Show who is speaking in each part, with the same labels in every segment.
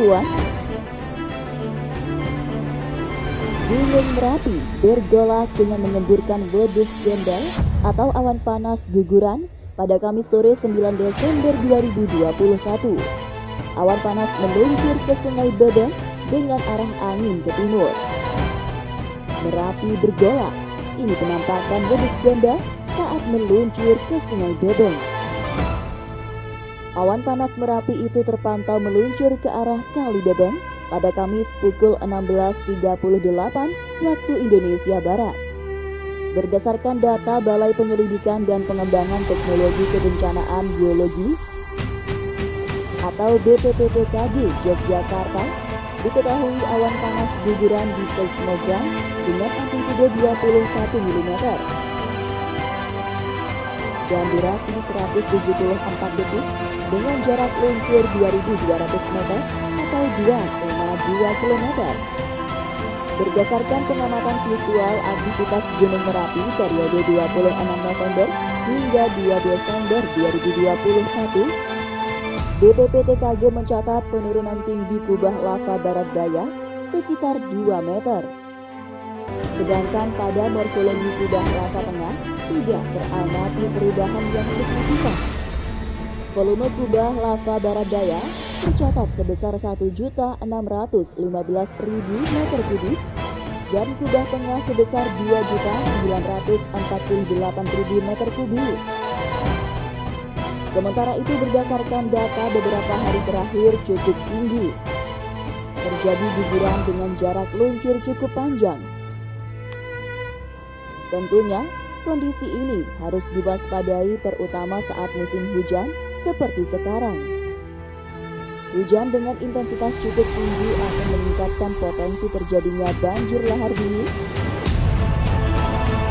Speaker 1: Banyuwan, Gunung Merapi bergolak dengan menyemburkan wedus gendel atau awan panas guguran pada Kamis sore 9 Desember 2021. Awan panas meluncur ke Sungai Bedeng dengan arah angin ke timur. Merapi bergolak. Ini penampakan wedus gendel saat meluncur ke Sungai Bedeng. Awan panas Merapi itu terpantau meluncur ke arah Kali Bebeng pada Kamis pukul 16.38 waktu Indonesia Barat. Berdasarkan data Balai Penyelidikan dan Pengembangan Teknologi Kebencanaan Geologi atau BPPTKG Yogyakarta, diketahui awan panas guguran di seismogram dengan amplitude 21 mm dan durasi 174 detik dengan jarak luncur 2200 meter atau 2,2 km. Berdasarkan pengamatan visual aktivitas Gunung Merapi periode 26 November hingga 2 Desember 2021, BPPTKG mencatat penurunan tinggi kubah lava barat daya sekitar 2 meter. Sedangkan pada morfologi kubah lava tengah tidak teramati perubahan yang signifikan. Volume kubah lava barat daya tercatat sebesar 1.615.000 meter kubik dan kubah tengah sebesar 2.948.000 meter kubik. Sementara itu berdasarkan data beberapa hari terakhir cukup tinggi. Terjadi guguran dengan jarak luncur cukup panjang. Tentunya, kondisi ini harus diwaspadai terutama saat musim hujan seperti sekarang. Hujan dengan intensitas cukup tinggi akan meningkatkan potensi terjadinya banjir lahar dingin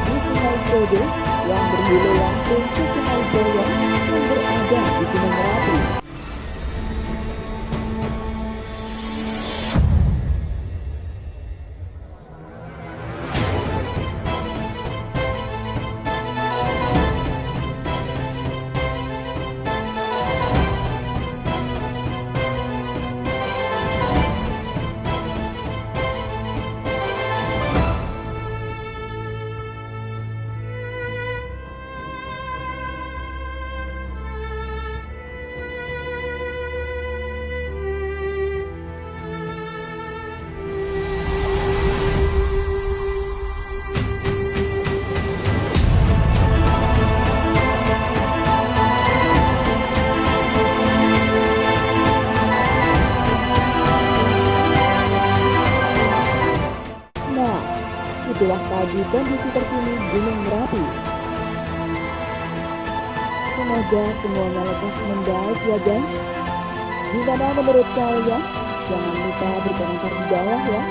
Speaker 1: di Sungai Kode yang berhulu langsung ke Sungai Boyong yang berada di Gunung Merapi. Itulah tadi kondisi terkini Gunung Merapi. Semoga semuanya lekas membaik ya guys. Gimana menurut kalian? Jangan lupa berkomentar di bawah ya.